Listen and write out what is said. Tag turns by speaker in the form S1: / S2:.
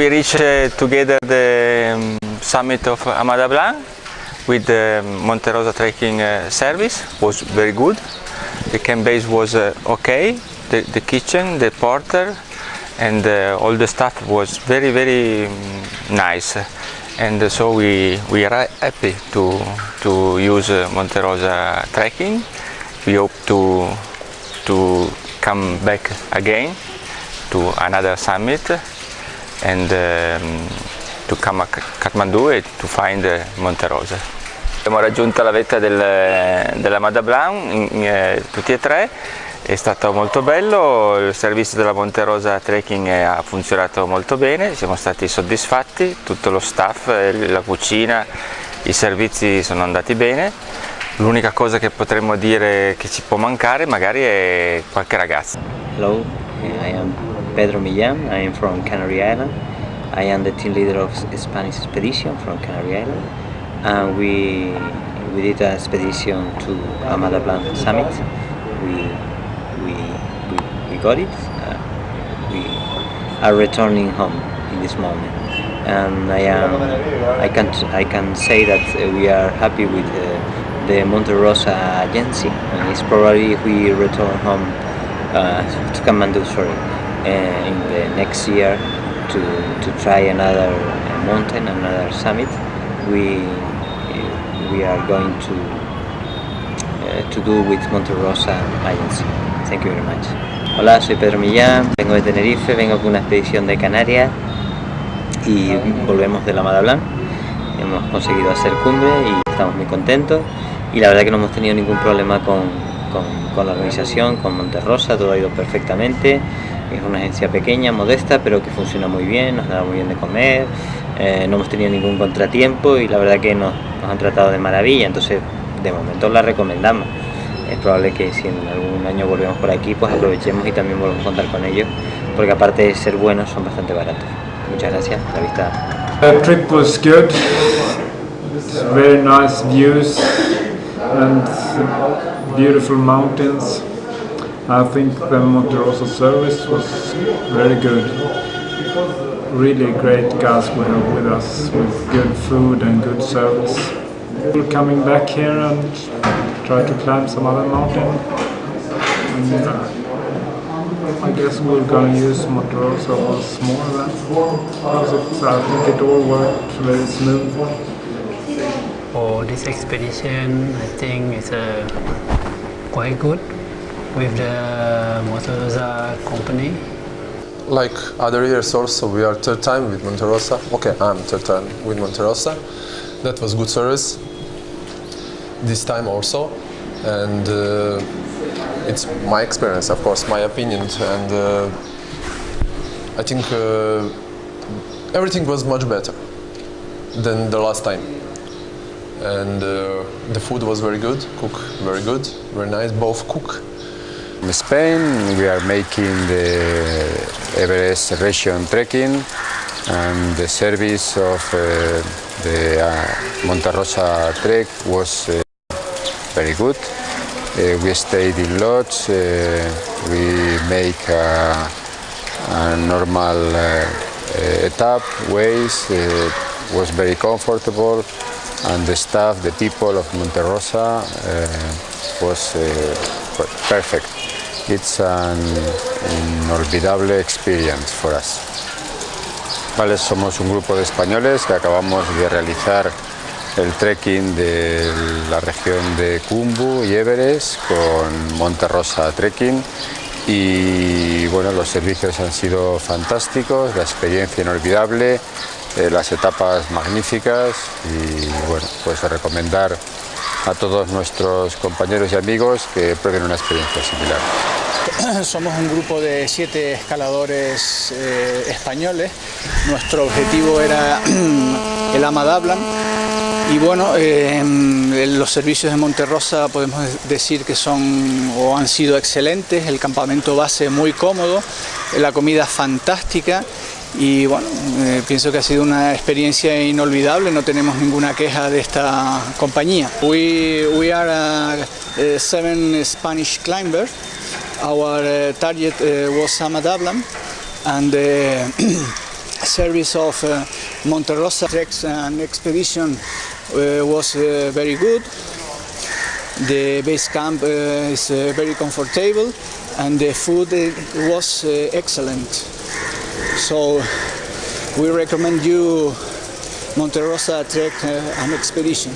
S1: We reached uh, together the um, summit of Ama Dablam with the Monte Rosa trekking uh, service, was very good. The camp base was uh, okay, the, the kitchen, the porter and uh, all the staff was very very um, nice and so we, we are happy to, to use uh, Monte Rosa trekking. We hope to, to come back again to another summit and um, to come a Kathmandu to find uh, Monte Rosa. Abbiamo raggiunto la vetta del, della Mada Blanc, eh, tutti e tre, è stato molto bello, il servizio della Monte Rosa Trekking ha funzionato molto bene, siamo stati soddisfatti, tutto lo staff, la cucina, i servizi sono andati bene. L'unica cosa che potremmo dire che ci può mancare magari è qualche ragazzo.
S2: Hello, I am Pedro Millán, I am from Canary Island. I am the team leader of Spanish expedition from Canary Island. And we, we did an expedition to Ama Dablam Summit. We, we, we, we got it. Uh, we are returning home in this moment. And I am, I can, I can say that we are happy with uh, the Monte Rosa agency. And it's probably we return home uh, to Kathmandu, sorry, in the next year to, to try another mountain, another summit, we, we are going to, uh, to do with Monte Rosa Agency. Thank you very much. Hola, soy Pedro Millán, vengo de Tenerife, vengo con una expedición de Canarias y volvemos de la Madablan. Hemos conseguido hacer cumbre y estamos muy contentos y la verdad que no hemos tenido ningún problema con, con, con la organización, con Monterrosa, todo ha ido perfectamente. Es una agencia pequeña, modesta, pero que funciona muy bien, nos da muy bien de comer, eh, no hemos tenido ningún contratiempo y la verdad que nos, nos han tratado de maravilla, entonces de momento la recomendamos. Es probable que si en algún año volvemos por aquí, pues aprovechemos y también volvemos a contar con ellos, porque aparte de ser buenos, son bastante baratos. Muchas gracias, la vista.
S3: The trip was good, very nice views and beautiful mountains. I think the Monte Rosa service was very good. Really great guys were with us with good food and good service. We're coming back here and try to climb some other mountain. And, uh, I guess we're gonna use Monte Rosa once more then. Because it's, I think it all worked very smooth.
S4: For this expedition, I think it's uh, quite good with the Motosa company.
S5: Like other years also, we are third time with Monte Rosa. Okay, I'm third time with Monte Rosa. That was good service. This time also, and uh, it's my experience, of course, my opinion, and uh, I think uh, everything was much better than the last time. And uh, the food was very good, cook very good, very nice, both cook
S6: In Spain, we are making the Everest region trekking and the service of uh, the uh, Monte Rosa trek was uh, very good. Uh, we stayed in lodge, uh, we make a, a normal uh, etap ways, uh, was very comfortable and the staff, the people of Monte Rosa was uh, perfect. It's an inolvidable experience for us. Vale, somos un grupo de españoles que acabamos de realizar el trekking de la región de Kumbu y Everest con Monte Rosa Trekking y bueno, los servicios han sido fantásticos, la experiencia inolvidable, eh, las etapas magníficas y bueno, pues recomendar a todos nuestros compañeros y amigos que prueben una experiencia similar.
S7: Somos un grupo de siete escaladores eh, españoles. Nuestro objetivo era el Amadablan y bueno, eh, los servicios de Monterrosa podemos decir que son o han sido excelentes, el campamento base muy cómodo, la comida fantástica y bueno, eh, pienso que ha sido una experiencia inolvidable, no tenemos ninguna queja de esta compañía. We, we are uh, uh seven Spanish climbers, our uh, target uh, was Samadablam and uh, the service of Monterrosa treks and expedition was very good. The base camp is very comfortable and the food was excellent. So we recommend you Monte Rosa Trek uh, an expedition.